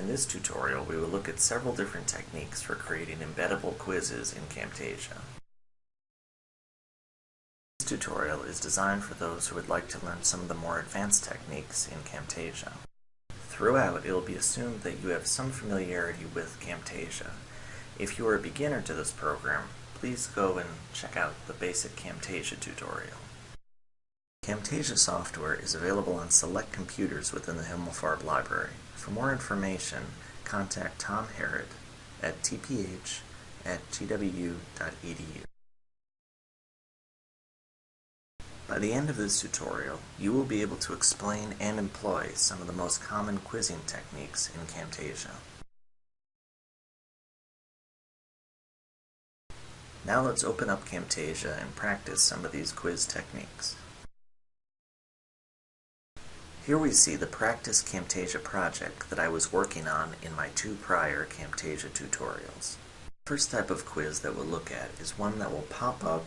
In this tutorial, we will look at several different techniques for creating embeddable quizzes in Camtasia. This tutorial is designed for those who would like to learn some of the more advanced techniques in Camtasia. Throughout, it will be assumed that you have some familiarity with Camtasia. If you are a beginner to this program, please go and check out the basic Camtasia tutorial. Camtasia software is available on select computers within the Himmelfarb library. For more information, contact Tom Harrod at tph at gwu.edu. By the end of this tutorial, you will be able to explain and employ some of the most common quizzing techniques in Camtasia. Now let's open up Camtasia and practice some of these quiz techniques. Here we see the Practice Camtasia project that I was working on in my two prior Camtasia tutorials. The first type of quiz that we'll look at is one that will pop up,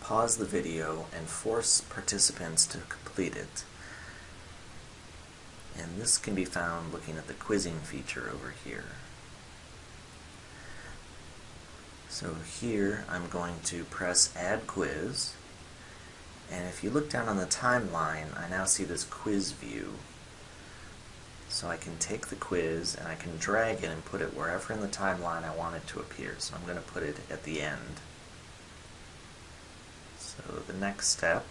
pause the video, and force participants to complete it. And this can be found looking at the quizzing feature over here. So here I'm going to press Add Quiz, and if you look down on the timeline, I now see this quiz view. So I can take the quiz and I can drag it and put it wherever in the timeline I want it to appear. So I'm going to put it at the end. So the next step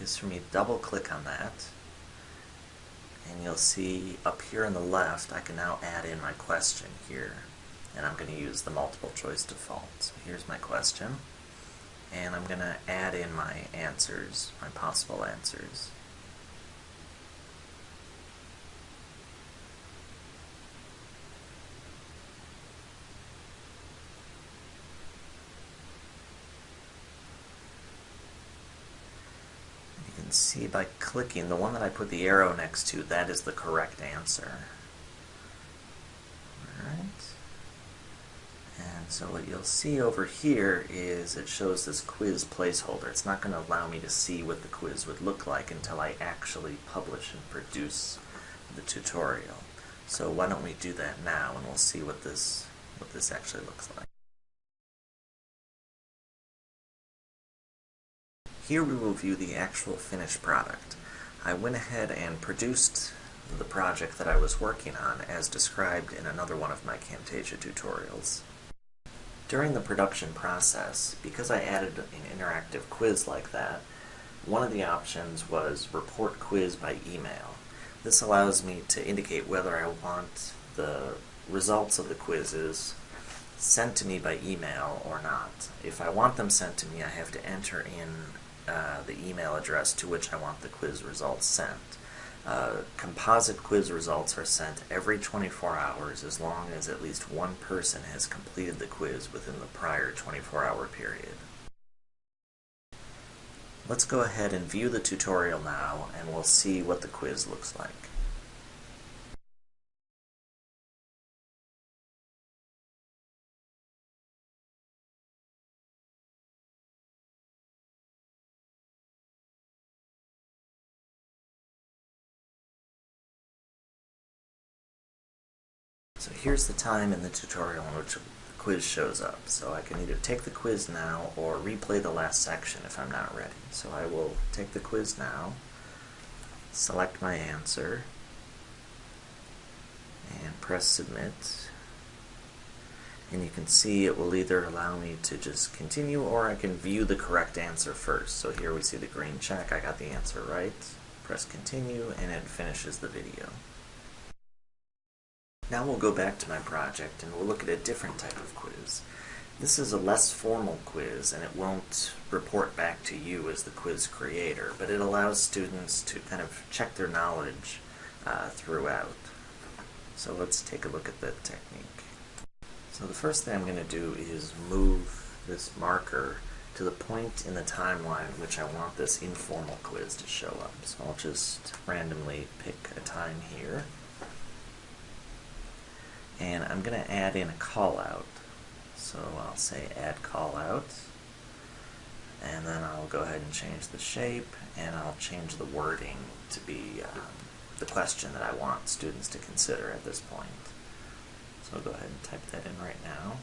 is for me to double click on that and you'll see up here on the left I can now add in my question here and I'm going to use the multiple choice default. So here's my question and I'm going to add in my answers, my possible answers. You can see by clicking, the one that I put the arrow next to, that is the correct answer. So what you'll see over here is it shows this quiz placeholder. It's not going to allow me to see what the quiz would look like until I actually publish and produce the tutorial. So why don't we do that now and we'll see what this what this actually looks like. Here we will view the actual finished product. I went ahead and produced the project that I was working on as described in another one of my Camtasia tutorials. During the production process, because I added an interactive quiz like that, one of the options was report quiz by email. This allows me to indicate whether I want the results of the quizzes sent to me by email or not. If I want them sent to me, I have to enter in uh, the email address to which I want the quiz results sent. Uh, composite quiz results are sent every 24 hours as long as at least one person has completed the quiz within the prior 24-hour period. Let's go ahead and view the tutorial now and we'll see what the quiz looks like. So here's the time in the tutorial in which the quiz shows up. So I can either take the quiz now or replay the last section if I'm not ready. So I will take the quiz now, select my answer, and press submit. And you can see it will either allow me to just continue or I can view the correct answer first. So here we see the green check, I got the answer right. Press continue and it finishes the video. Now we'll go back to my project and we'll look at a different type of quiz. This is a less formal quiz and it won't report back to you as the quiz creator, but it allows students to kind of check their knowledge uh, throughout. So let's take a look at the technique. So the first thing I'm going to do is move this marker to the point in the timeline which I want this informal quiz to show up. So I'll just randomly pick a time here and I'm going to add in a callout. So I'll say add callout, and then I'll go ahead and change the shape, and I'll change the wording to be um, the question that I want students to consider at this point. So I'll go ahead and type that in right now.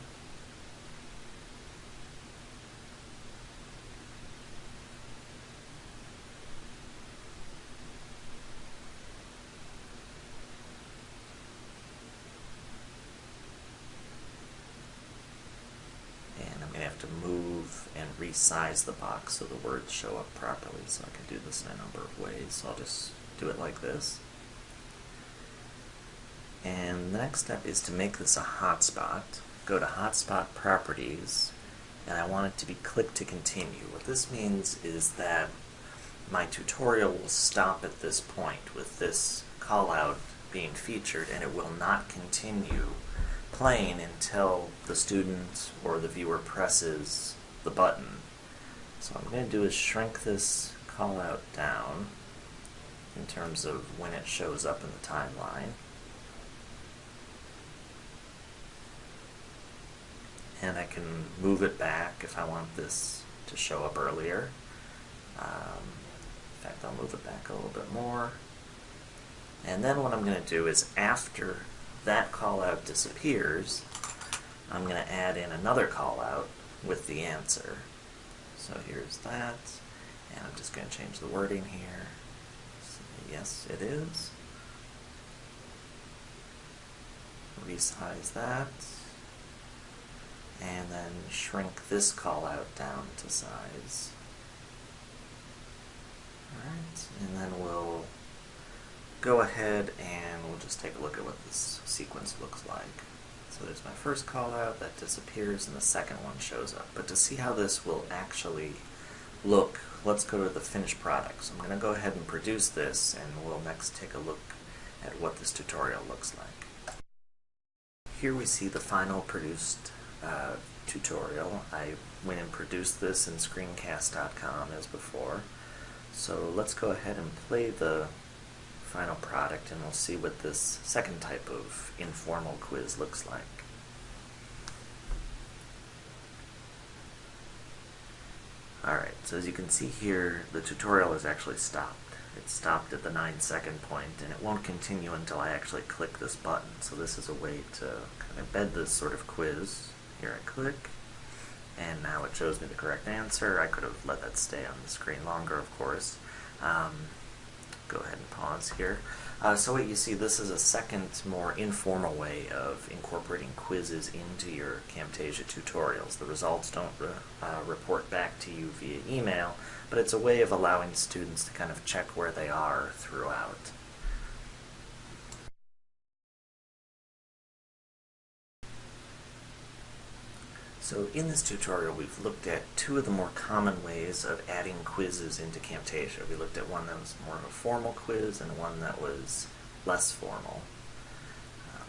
And I'm going to have to move and resize the box so the words show up properly. So I can do this in a number of ways. So I'll just do it like this. And the next step is to make this a hotspot. Go to Hotspot Properties, and I want it to be click to continue. What this means is that my tutorial will stop at this point with this callout being featured, and it will not continue playing until the student or the viewer presses the button. So what I'm going to do is shrink this callout down in terms of when it shows up in the timeline. And I can move it back if I want this to show up earlier. Um, in fact, I'll move it back a little bit more. And then what I'm going to do is after that callout disappears, I'm going to add in another callout with the answer. So here's that, and I'm just going to change the wording here. So yes, it is. Resize that, and then shrink this callout down to size. Alright, and then we'll go ahead and we'll just take a look at what this sequence looks like. So there's my first call out, that disappears, and the second one shows up. But to see how this will actually look, let's go to the finished product. So I'm going to go ahead and produce this, and we'll next take a look at what this tutorial looks like. Here we see the final produced uh, tutorial. I went and produced this in screencast.com as before. So let's go ahead and play the final product and we'll see what this second type of informal quiz looks like. Alright, so as you can see here, the tutorial is actually stopped. It stopped at the 9 second point and it won't continue until I actually click this button. So this is a way to kind of embed this sort of quiz. Here I click, and now it shows me the correct answer. I could have let that stay on the screen longer, of course. Um, go ahead and pause here. Uh, so what you see, this is a second, more informal way of incorporating quizzes into your Camtasia tutorials. The results don't re uh, report back to you via email, but it's a way of allowing students to kind of check where they are throughout. So in this tutorial we've looked at two of the more common ways of adding quizzes into Camtasia. We looked at one that was more of a formal quiz and one that was less formal. Um,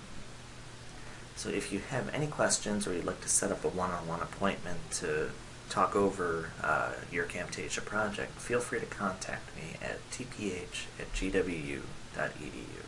so if you have any questions or you'd like to set up a one-on-one -on -one appointment to talk over uh, your Camtasia project, feel free to contact me at tph at gwu.edu.